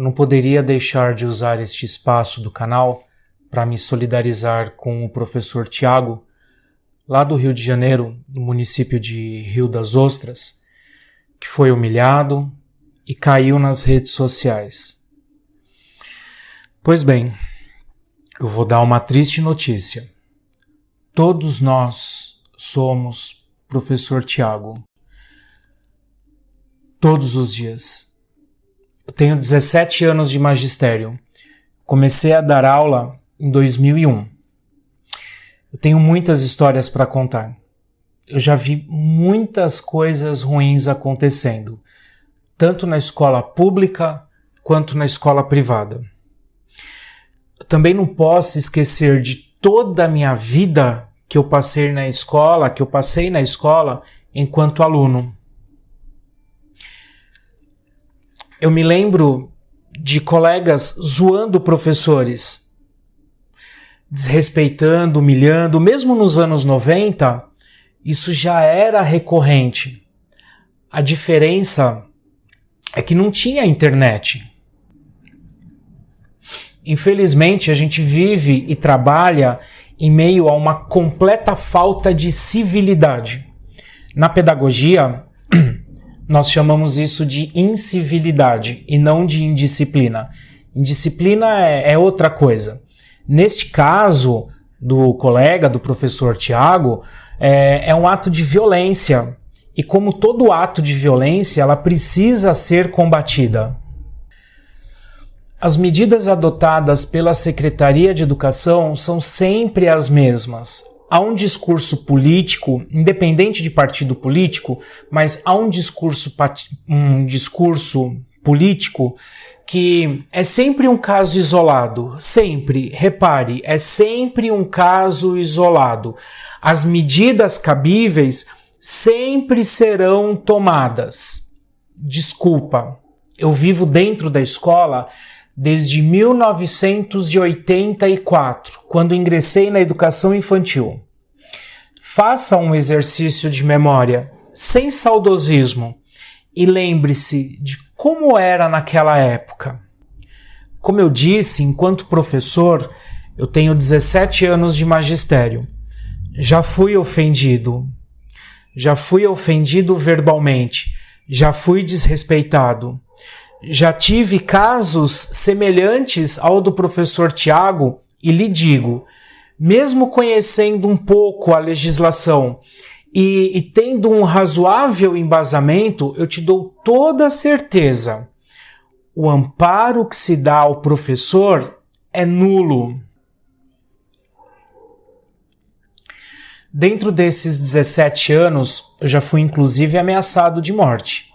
eu não poderia deixar de usar este espaço do canal para me solidarizar com o professor Tiago, lá do Rio de Janeiro, do município de Rio das Ostras, que foi humilhado e caiu nas redes sociais. Pois bem, eu vou dar uma triste notícia. Todos nós somos professor Tiago. Todos os dias. Tenho 17 anos de magistério. Comecei a dar aula em 2001. Eu tenho muitas histórias para contar. Eu já vi muitas coisas ruins acontecendo, tanto na escola pública quanto na escola privada. Eu também não posso esquecer de toda a minha vida que eu passei na escola, que eu passei na escola enquanto aluno. Eu me lembro de colegas zoando professores, desrespeitando, humilhando, mesmo nos anos 90, isso já era recorrente. A diferença é que não tinha internet. Infelizmente, a gente vive e trabalha em meio a uma completa falta de civilidade. Na pedagogia, nós chamamos isso de incivilidade e não de indisciplina. Indisciplina é, é outra coisa. Neste caso do colega, do professor Tiago, é, é um ato de violência. E como todo ato de violência, ela precisa ser combatida. As medidas adotadas pela Secretaria de Educação são sempre as mesmas há um discurso político, independente de partido político, mas há um discurso, um discurso político que é sempre um caso isolado, sempre, repare, é sempre um caso isolado. As medidas cabíveis sempre serão tomadas. Desculpa, eu vivo dentro da escola desde 1984, quando ingressei na educação infantil. Faça um exercício de memória, sem saudosismo, e lembre-se de como era naquela época. Como eu disse, enquanto professor, eu tenho 17 anos de magistério. Já fui ofendido. Já fui ofendido verbalmente. Já fui desrespeitado já tive casos semelhantes ao do professor Tiago e lhe digo, mesmo conhecendo um pouco a legislação e, e tendo um razoável embasamento, eu te dou toda a certeza. O amparo que se dá ao professor é nulo. Dentro desses 17 anos, eu já fui inclusive ameaçado de morte.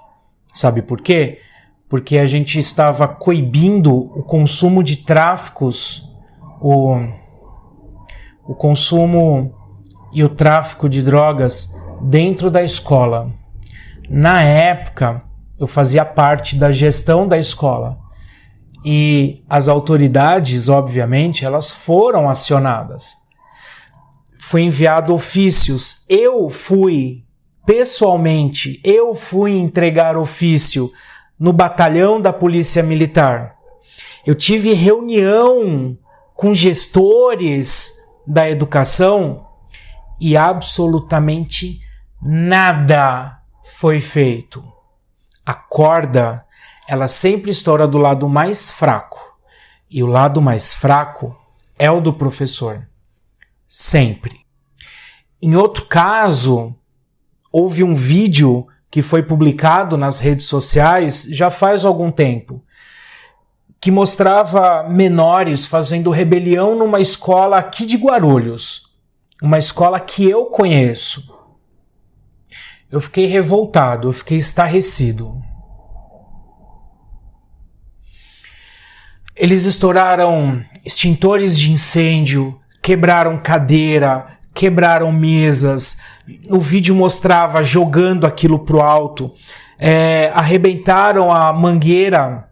Sabe por quê? Porque a gente estava coibindo o consumo de tráficos, o, o consumo e o tráfico de drogas dentro da escola. Na época, eu fazia parte da gestão da escola e as autoridades, obviamente, elas foram acionadas. Foi enviado ofícios. Eu fui pessoalmente, eu fui entregar ofício no batalhão da Polícia Militar. Eu tive reunião com gestores da educação e absolutamente nada foi feito. A corda, ela sempre estoura do lado mais fraco. E o lado mais fraco é o do professor. Sempre. Em outro caso, houve um vídeo que foi publicado nas redes sociais já faz algum tempo, que mostrava menores fazendo rebelião numa escola aqui de Guarulhos, uma escola que eu conheço. Eu fiquei revoltado, eu fiquei estarrecido. Eles estouraram extintores de incêndio, quebraram cadeira, quebraram mesas. O vídeo mostrava jogando aquilo pro alto. É, arrebentaram a mangueira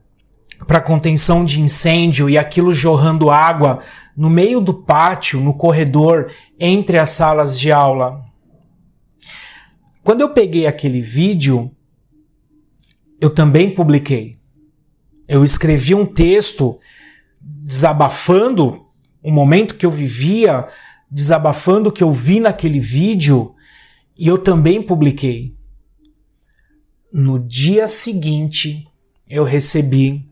para contenção de incêndio e aquilo jorrando água no meio do pátio, no corredor, entre as salas de aula. Quando eu peguei aquele vídeo, eu também publiquei. Eu escrevi um texto desabafando o momento que eu vivia, desabafando o que eu vi naquele vídeo, e eu também publiquei. No dia seguinte, eu recebi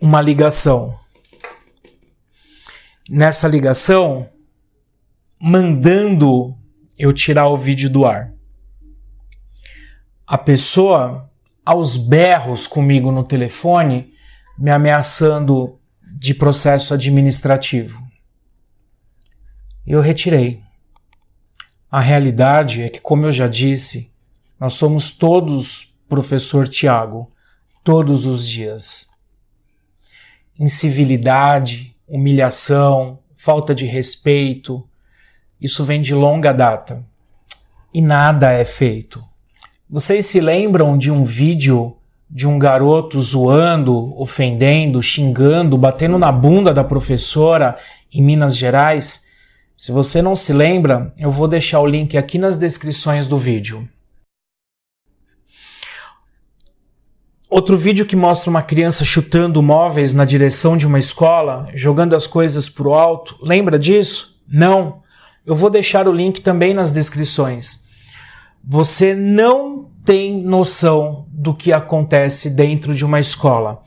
uma ligação. Nessa ligação, mandando eu tirar o vídeo do ar. A pessoa, aos berros comigo no telefone, me ameaçando de processo administrativo. Eu retirei. A realidade é que, como eu já disse, nós somos todos professor Tiago, todos os dias. Incivilidade, humilhação, falta de respeito, isso vem de longa data. E nada é feito. Vocês se lembram de um vídeo de um garoto zoando, ofendendo, xingando, batendo na bunda da professora em Minas Gerais? Se você não se lembra, eu vou deixar o link aqui nas descrições do vídeo. Outro vídeo que mostra uma criança chutando móveis na direção de uma escola, jogando as coisas pro alto. Lembra disso? Não. Eu vou deixar o link também nas descrições. Você não tem noção do que acontece dentro de uma escola,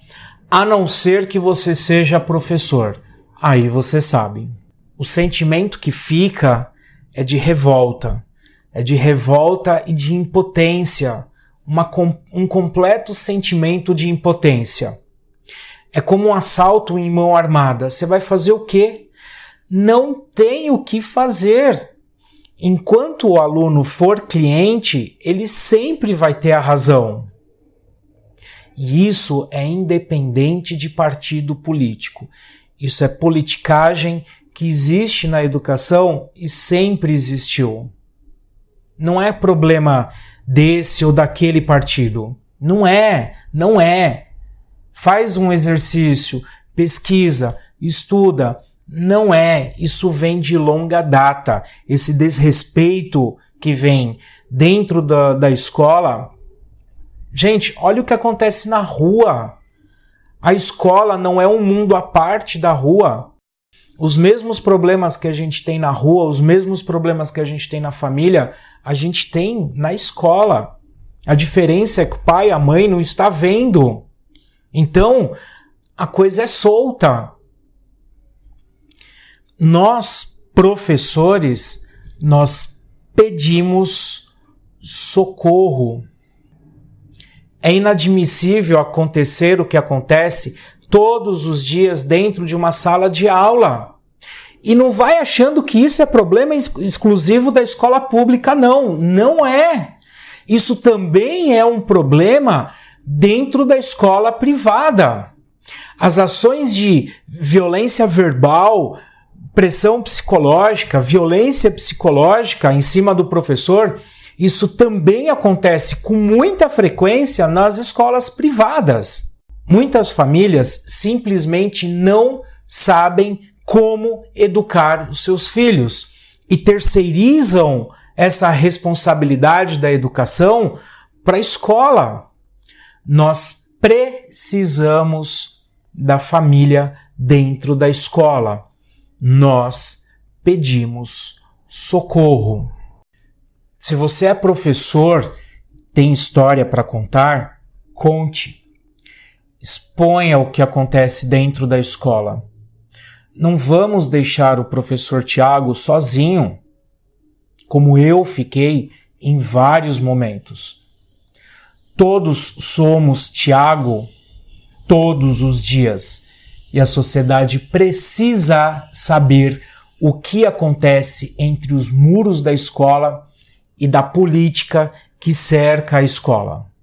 a não ser que você seja professor. Aí você sabe. O sentimento que fica é de revolta, é de revolta e de impotência uma, um completo sentimento de impotência. É como um assalto em mão armada. Você vai fazer o quê? Não tem o que fazer. Enquanto o aluno for cliente, ele sempre vai ter a razão. E isso é independente de partido político. Isso é politicagem que existe na educação e sempre existiu. Não é problema desse ou daquele partido. Não é, não é. Faz um exercício, pesquisa, estuda. Não é. Isso vem de longa data. Esse desrespeito que vem dentro da, da escola. Gente, olha o que acontece na rua. A escola não é um mundo à parte da rua os mesmos problemas que a gente tem na rua, os mesmos problemas que a gente tem na família, a gente tem na escola. A diferença é que o pai e a mãe não está vendo. Então, a coisa é solta. Nós, professores, nós pedimos socorro. É inadmissível acontecer o que acontece todos os dias dentro de uma sala de aula. E não vai achando que isso é problema exclusivo da escola pública, não. Não é. Isso também é um problema dentro da escola privada. As ações de violência verbal, pressão psicológica, violência psicológica em cima do professor, isso também acontece com muita frequência nas escolas privadas. Muitas famílias simplesmente não sabem como educar os seus filhos e terceirizam essa responsabilidade da educação para a escola. Nós precisamos da família dentro da escola. Nós pedimos socorro. Se você é professor, tem história para contar, conte exponha o que acontece dentro da escola. Não vamos deixar o professor Tiago sozinho, como eu fiquei em vários momentos. Todos somos Tiago todos os dias e a sociedade precisa saber o que acontece entre os muros da escola e da política que cerca a escola.